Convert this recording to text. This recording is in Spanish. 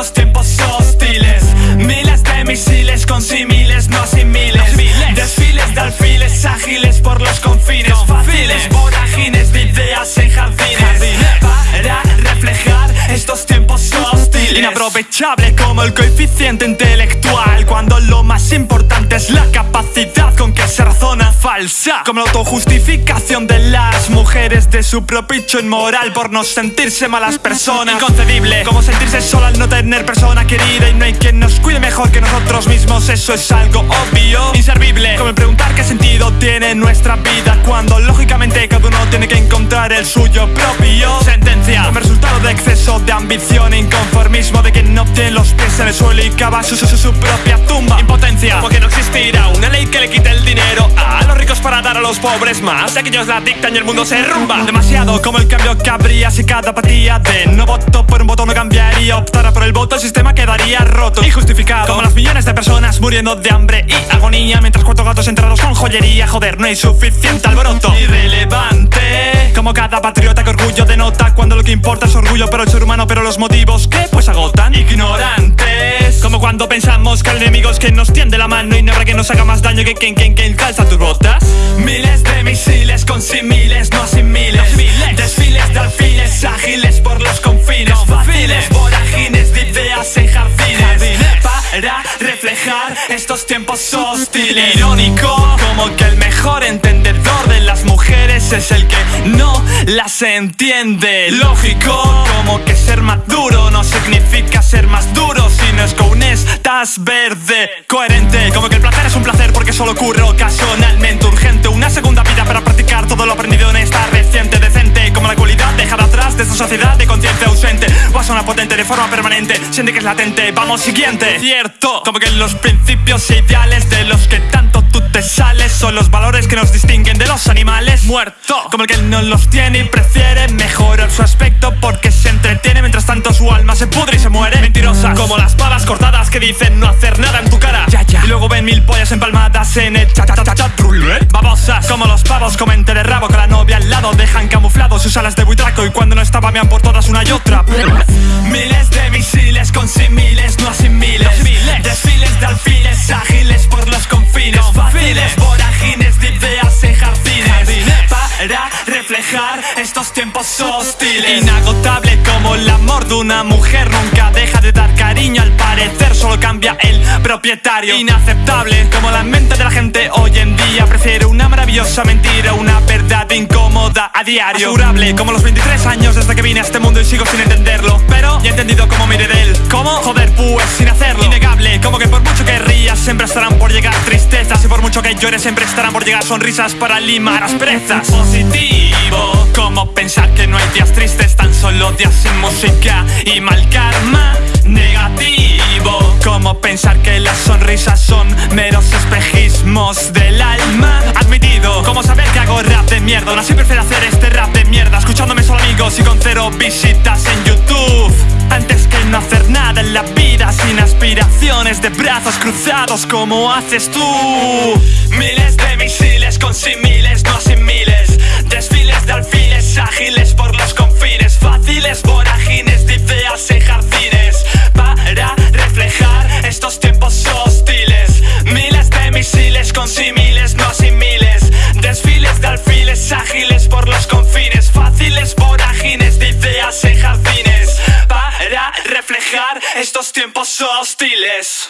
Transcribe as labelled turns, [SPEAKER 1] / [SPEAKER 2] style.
[SPEAKER 1] estos tiempos hostiles. Miles de misiles con similes, no sin miles Desfiles de alfiles ágiles por los confines. Fáciles. Vorágines de ideas en jardines. Para reflejar estos tiempos hostiles.
[SPEAKER 2] Inaprovechable como el coeficiente intelectual Cuando falsa. Como la autojustificación de las mujeres de su propio hecho inmoral Por no sentirse malas personas. Inconcebible. Como sentirse sola al no tener persona querida. Y no hay quien nos cuide mejor que nosotros mismos. Eso es algo obvio. Inservible. Como el preguntar qué sentido tiene nuestra vida Cuando lógicamente cada uno tiene que encontrar el suyo propio. Sentencia. Como resultado de exceso de ambición inconformismo De quien no tiene los pies en el suelo y cava su, su, su propia tumba. Impotencia. Porque no existirá una ley que le quite el dinero para dar a los pobres más. Ya que ellos la dictan y el mundo se rumba Demasiado como el cambio que habría si cada partida de no voto por un voto no cambiaría. Optara por el voto el sistema quedaría roto. Injustificado Como las millones de personas muriendo de hambre y agonía Mientras cuatro gatos enterrados con joyería. Joder, no hay suficiente alboroto. Irrelevante Como cada patriota que orgullo denota Cuando lo que importa es orgullo pero el ser humano Pero los motivos que pues agotan. Ignorantes Como cuando pensamos que el enemigo quien nos tiende la mano Y no habrá que nos haga más daño que quien, quien, quien calza tus botas.
[SPEAKER 1] Miles de misiles con similes, no sin miles Desfiles de ágiles por los confines. Fáciles vorágines de ideas en jardines. Para reflejar estos tiempos hostiles.
[SPEAKER 2] Irónico Como que el mejor entendedor de las mujeres es el que no las entiende. Lógico Como que ser maduro no significa ser más duro Con estás verde Coherente. Como que el placer es un placer porque solo ocurre ocasionalmente. Urgente Una segunda vida para practicar todo lo aprendido en esta reciente decente. Como la cualidad dejada atrás de esta sociedad de conciencia ausente. O a una potente de forma permanente Siente que es latente, vamos siguiente. Cierto Como que los principios ideales de los que tanto tú te sales Son los valores que nos distinguen de los animales. Muerto Como el que no los tiene y prefiere mejorar su aspecto Porque se entretiene mientras tanto su alma se pudre y se muere. Mentirosas Como las que dicen no hacer nada en tu cara. Ya, ya. Y luego ven mil pollas empalmadas en el chat chat chat Babosas Como los pavos comen de rabo con la novia al lado Dejan camuflados sus alas de buitraco Y cuando no estaba mean por todas una y otra
[SPEAKER 1] estos tiempos hostiles.
[SPEAKER 2] Inagotable como el amor de una mujer. Nunca deja de dar cariño. Al parecer Solo cambia el propietario. Inaceptable como la mente de la gente hoy en día. Prefiere una maravillosa mentira Una verdad incómoda a diario. Asegurable como los 23 años desde que vine a este mundo y sigo sin entenderlo. Pero he entendido cómo miré de él. ¿Cómo? Joder pues sin hacerlo. Innegable como que por mucho que rías siempre estarán por llegar. Tristezas Y por mucho que llores siempre estarán por llegar sonrisas para limar asperezas. Positivo. Como pensar que no hay días tristes Tan solo días sin música y mal karma. Negativo. Como pensar que las sonrisas son meros espejismos del alma. Admitido como saber que hago rap de mierda. Aún así prefiero hacer este rap de mierda Escuchándome solo amigos y con cero visitas en YouTube. Antes que no hacer nada en la vida Sin de brazos cruzados como haces tú.
[SPEAKER 1] Miles de misiles con similes, no sin miles Desfiles de alfiles ágiles por los confines. Fáciles vorágines de ideas en jardines. Para reflejar estos tiempos hostiles. Miles de misiles con similes, no sin miles Desfiles de alfiles ágiles por los confines. Fáciles vorágines de ideas en jardines. Para reflejar estos tiempos hostiles